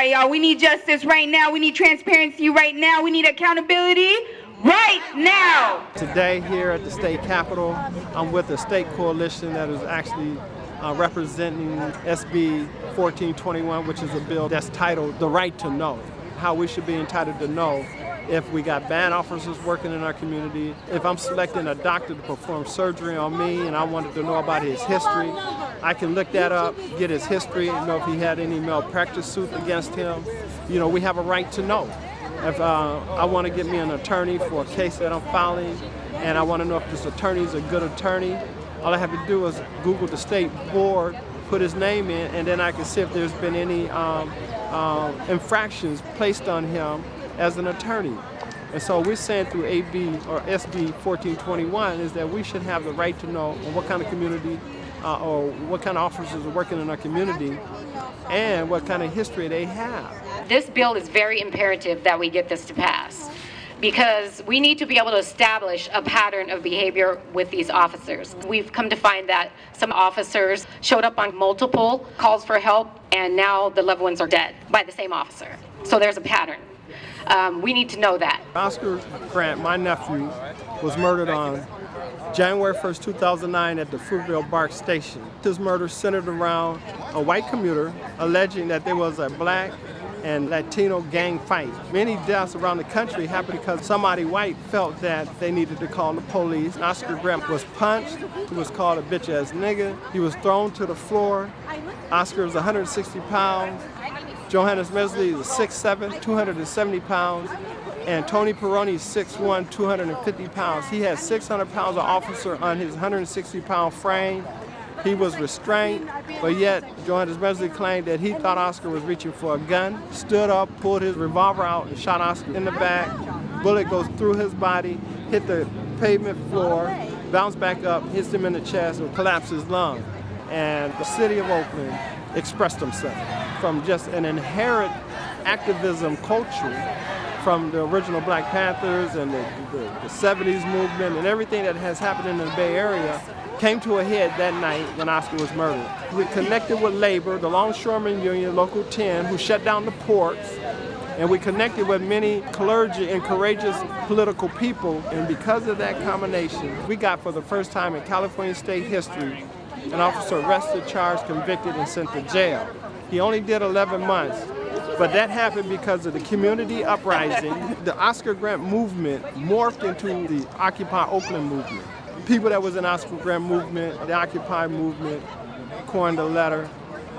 Right, y'all. We need justice right now. We need transparency right now. We need accountability right now. Today here at the state capitol, I'm with a state coalition that is actually uh, representing SB 1421, which is a bill that's titled The Right to Know, how we should be entitled to know if we got bad officers working in our community, if I'm selecting a doctor to perform surgery on me and I wanted to know about his history, I can look that up, get his history, know if he had any malpractice suit against him. You know, we have a right to know. If uh, I want to get me an attorney for a case that I'm filing and I want to know if this attorney is a good attorney, all I have to do is Google the state board, put his name in, and then I can see if there's been any um, um, infractions placed on him as an attorney. And so we're saying through AB or SB 1421 is that we should have the right to know what kind of community uh, or what kind of officers are working in our community and what kind of history they have. This bill is very imperative that we get this to pass because we need to be able to establish a pattern of behavior with these officers. We've come to find that some officers showed up on multiple calls for help and now the loved ones are dead by the same officer. So there's a pattern. Um, we need to know that. Oscar Grant, my nephew, was murdered on January 1st, 2009 at the Fruitvale BART station. His murder centered around a white commuter alleging that there was a black and Latino gang fight. Many deaths around the country happened because somebody white felt that they needed to call the police. Oscar Grant was punched, he was called a bitch ass nigga, he was thrown to the floor. Oscar was 160 pounds, Johannes Mehserle is 6'7", 270 pounds, and Tony Pirone is 6'1", 250 pounds. He had 600 pounds of officer on his 160 pound frame. He was restrained, but yet Johannes Mehserle claimed that he thought Oscar was reaching for a gun, stood up, pulled his revolver out, and shot Oscar in the back. Bullet goes through his body, hit the pavement floor, bounced back up, hits him in the chest, and collapsed his lung. And the city of Oakland expressed themselves from just an inherent activism culture from the original Black Panthers and the, the, the, 70s movement and everything that has happened in the Bay Area came to a head that night when Oscar was murdered. We connected with labor, the Longshoremen Union, Local 10, who shut down the ports, and we connected with many clergy and courageous political people, and because of that combination, we got for the first time in California state history an officer arrested, charged, convicted, and sent to jail. He only did 11 months, but that happened because of the community uprising. The Oscar Grant movement morphed into the Occupy Oakland movement. People that was in Oscar Grant movement, the Occupy movement, coined a letter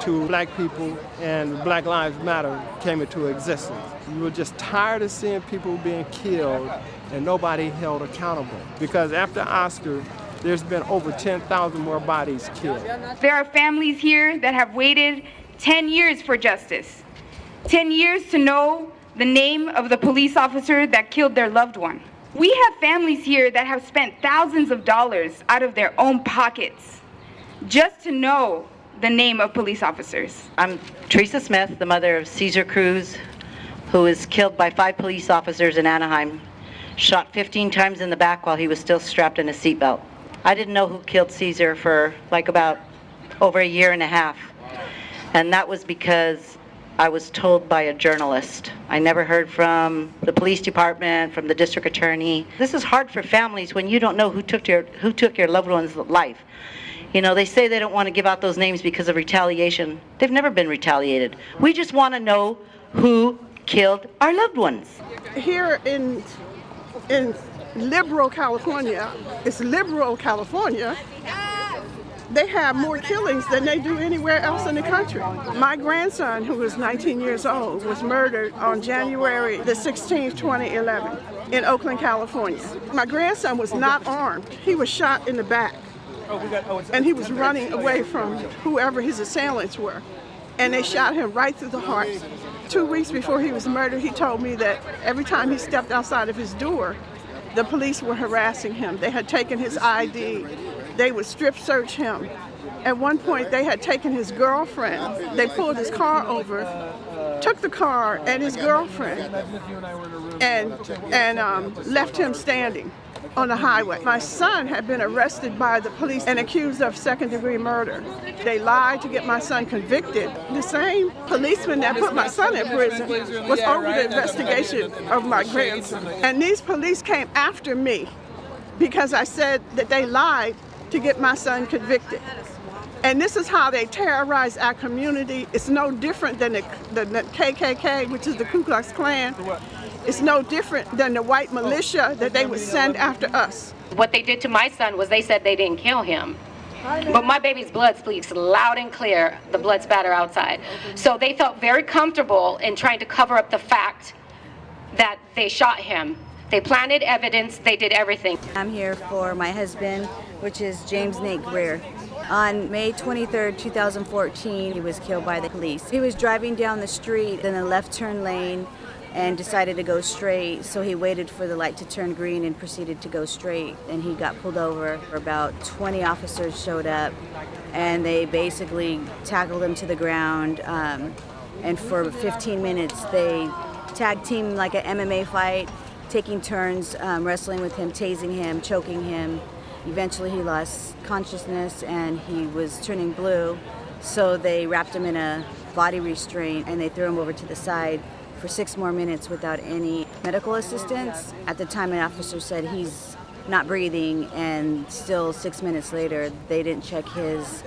to black people and Black Lives Matter came into existence. We were just tired of seeing people being killed and nobody held accountable. Because after Oscar, there's been over 10,000 more bodies killed. There are families here that have waited 10 years for justice. 10 years to know the name of the police officer that killed their loved one. We have families here that have spent thousands of dollars out of their own pockets just to know the name of police officers. I'm Teresa Smith, the mother of Cesar Cruz, who was killed by five police officers in Anaheim, shot 15 times in the back while he was still strapped in a seatbelt. I didn't know who killed Cesar for like about over a year and a half. And that was because I was told by a journalist. I never heard from the police department, from the district attorney. This is hard for families when you don't know who took your who took your loved one's life. You know, they say they don't want to give out those names because of retaliation. They've never been retaliated. We just want to know who killed our loved ones. Here in in liberal California, it's liberal California, they have more killings than they do anywhere else in the country. My grandson, who was 19 years old, was murdered on January the 16th, 2011 in Oakland, California. My grandson was not armed. He was shot in the back. And he was running away from whoever his assailants were. And they shot him right through the heart. Two weeks before he was murdered, he told me that every time he stepped outside of his door, the police were harassing him. They had taken his ID. They would strip search him. At one point, they had taken his girlfriend. They pulled his car over, took the car and his girlfriend, and, and um, left him standing. on the highway. My son had been arrested by the police and accused of second degree murder. They lied to get my son convicted. The same policeman that put my son in prison was over the investigation of my grandson. And these police came after me because I said that they lied to get my son convicted. And this is how they terrorize our community. It's no different than the, the, the KKK, which is the Ku Klux Klan. It's no different than the white militia that they would send after us. What they did to my son was they said they didn't kill him. But my baby's blood speaks loud and clear, the blood spatter outside. So they felt very comfortable in trying to cover up the fact that they shot him. They planted evidence, they did everything. I'm here for my husband, which is James Nate Greer. On May 23, 2014, he was killed by the police. He was driving down the street in the left turn lane and decided to go straight, so he waited for the light to turn green and proceeded to go straight. And he got pulled over. About 20 officers showed up, and they basically tackled him to the ground. Um, and for 15 minutes, they tag teamed like an MMA fight, taking turns um, wrestling with him, tasing him, choking him. Eventually, he lost consciousness and he was turning blue. So they wrapped him in a body restraint and they threw him over to the side for six more minutes without any medical assistance. At the time, an officer said he's not breathing, and still six minutes later, they didn't check his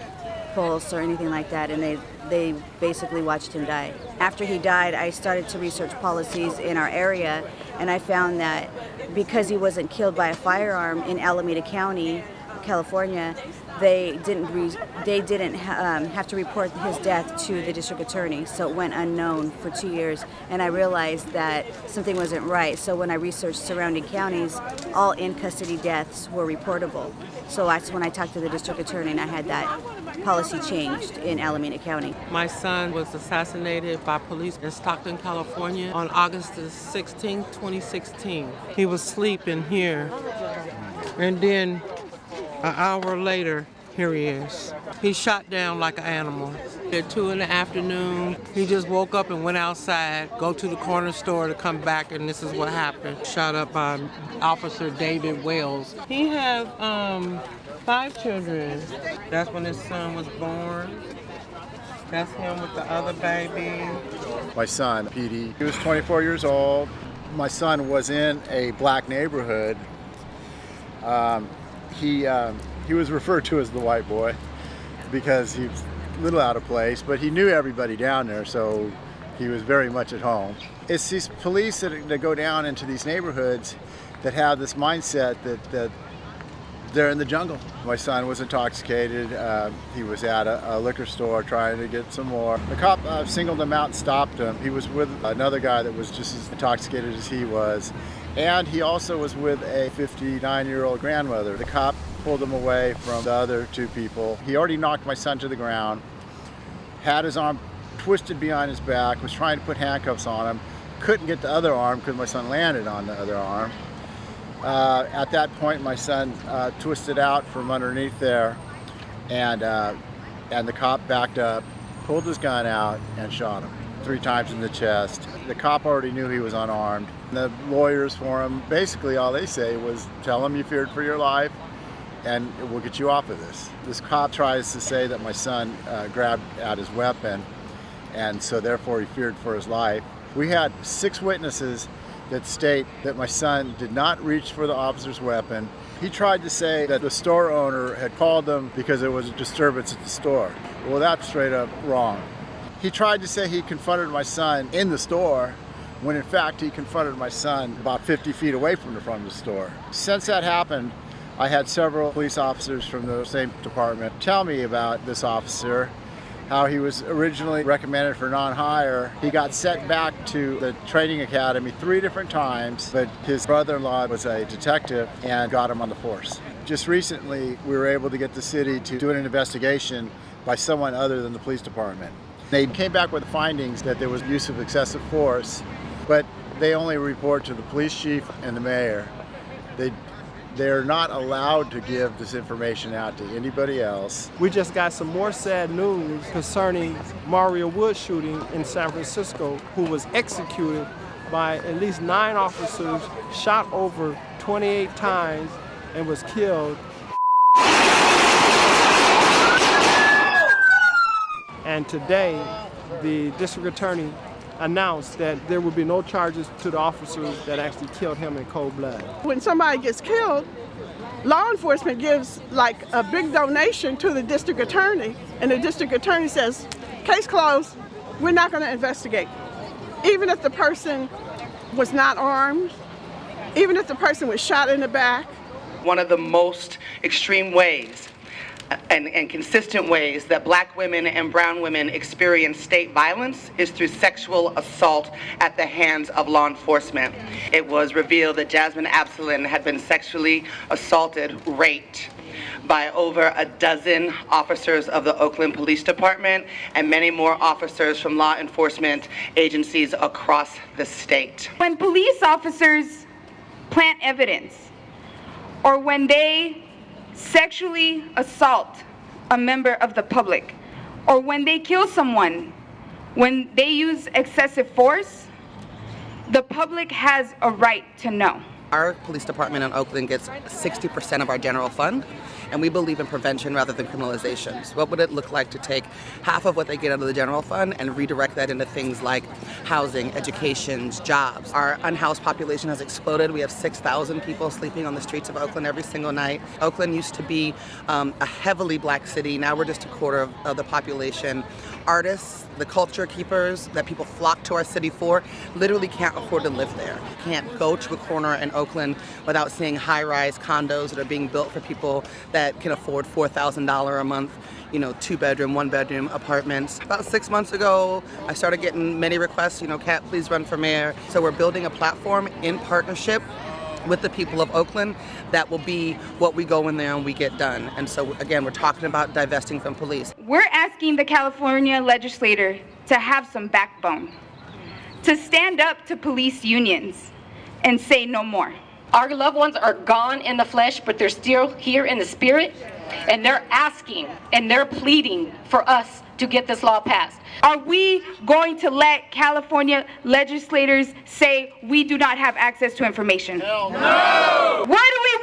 pulse or anything like that, and they they basically watched him die. After he died, I started to research policies in our area, and I found that because he wasn't killed by a firearm in Alameda County, California, they didn't they didn't um, have to report his death to the district attorney, so it went unknown for two years. And I realized that something wasn't right. So when I researched surrounding counties, all in custody deaths were reportable. So that's when I talked to the district attorney, and I had that policy changed in Alameda County. My son was assassinated by police in Stockton, California on August the 16th, 2016. He was sleeping here. And then an hour later, here he is. He's shot down like an animal. At two in the afternoon, he just woke up and went outside, go to the corner store to come back, and this is what happened. Shot up by Officer David Wells. He have um, five children. That's when his son was born. That's him with the other baby. my son, Petey. He was 24 years old. My son was in a black neighborhood. Um, he um, he was referred to as the white boy because he was a little out of place, but he knew everybody down there, so he was very much at home. It's these police that, that go down into these neighborhoods that have this mindset that, that they're in the jungle. My son was intoxicated. Uh, he was at a, a liquor store trying to get some more. The cop uh, singled him out and stopped him. He was with another guy that was just as intoxicated as he was. And he also was with a 59 year old grandmother. The cop pulled him away from the other two people. He already knocked my son to the ground, had his arm twisted behind his back, was trying to put handcuffs on him, couldn't get the other arm because my son landed on the other arm. Uh, at that point, my son uh, twisted out from underneath there, and uh, and the cop backed up, pulled his gun out, and shot him three times in the chest. The cop already knew he was unarmed. The lawyers for him, basically, all they say was, "Tell him you feared for your life, and we'll get you off of this." This cop tries to say that my son uh, grabbed at his weapon, and so therefore he feared for his life. We had six witnesses that state that my son did not reach for the officer's weapon. He tried to say that the store owner had called them because there was a disturbance at the store. Well, that's straight up wrong. He tried to say he confronted my son in the store when in fact he confronted my son about 50 feet away from the front of the store. Since that happened, I had several police officers from the same department tell me about this officer how he was originally recommended for non-hire. He got sent back to the training academy three different times, but his brother-in-law was a detective and got him on the force. Just recently, we were able to get the city to do an investigation by someone other than the police department. They came back with findings that there was use of excessive force, but they only report to the police chief and the mayor. They they're not allowed to give this information out to anybody else. We just got some more sad news concerning Mario Wood shooting in San Francisco, who was executed by at least nine officers, shot over 28 times and was killed. And today, the district attorney announced that there will be no charges to the officers that actually killed him in cold blood. When somebody gets killed, law enforcement gives like a big donation to the district attorney, and the district attorney says, case closed, we're not going to investigate. Even if the person was not armed, even if the person was shot in the back, one of the most extreme ways and, and, consistent ways that black women and brown women experience state violence is through sexual assault at the hands of law enforcement. It was revealed that Jasmine Abuslin had been sexually assaulted, raped, by over a dozen officers of the Oakland Police Department and many more officers from law enforcement agencies across the state. When police officers plant evidence or when they sexually assault a member of the public, or when they kill someone, when they use excessive force, the public has a right to know. Our police department in Oakland gets 60% of our general fund, and we believe in prevention rather than criminalization. So what would it look like to take half of what they get out of the general fund and redirect that into things like housing, education, jobs? Our unhoused population has exploded. We have 6,000 people sleeping on the streets of Oakland every single night. Oakland used to be um, a heavily black city. Now we're just a quarter of, of the population. Artists, the culture keepers that people flock to our city for, literally can't afford to live there. Can't go to a corner in Oakland without seeing high-rise condos that are being built for people that can afford $4,000 a month you know, two bedroom, one bedroom apartments. About six months ago, I started getting many requests, you know, Cat, please run for mayor. So we're building a platform in partnership with the people of Oakland that will be what we go in there and we get done. And so again, we're talking about divesting from police. We're asking the California legislator to have some backbone, to stand up to police unions and say no more. Our loved ones are gone in the flesh, but they're still here in the spirit, and they're asking and they're pleading for us to get this law passed. Are we going to let California legislators say we do not have access to information? Hell no! What do we!